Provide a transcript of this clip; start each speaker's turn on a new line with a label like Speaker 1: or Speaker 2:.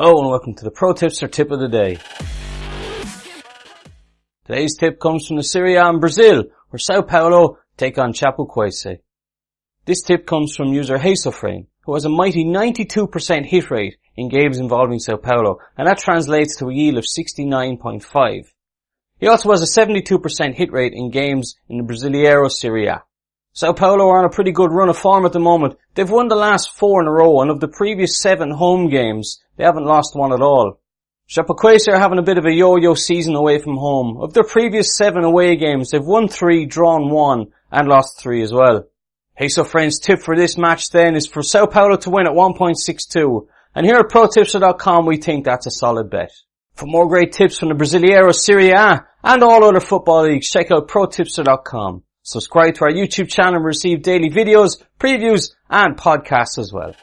Speaker 1: Hello and welcome to the Pro Tipster Tip of the Day. Today's tip comes from the Serie A in Brazil, where Sao Paulo take on Chapecoense. This tip comes from user Hasofrain, who has a mighty 92% hit rate in games involving Sao Paulo, and that translates to a yield of 69.5. He also has a 72% hit rate in games in the Brasileiro Serie A. Sao Paulo are on a pretty good run of form at the moment. They've won the last four in a row, and of the previous seven home games, they haven't lost one at all. Chapecoense are having a bit of a yo-yo season away from home. Of their previous seven away games, they've won three, drawn one, and lost three as well. Hasofrain's, tip for this match then is for Sao Paulo to win at 1.62. And here at ProTipster.com, we think that's a solid bet. For more great tips from the Brasileiro Serie A and all other football leagues, check out ProTipster.com. Subscribe to our YouTube channel and receive daily videos, previews, and podcasts as well.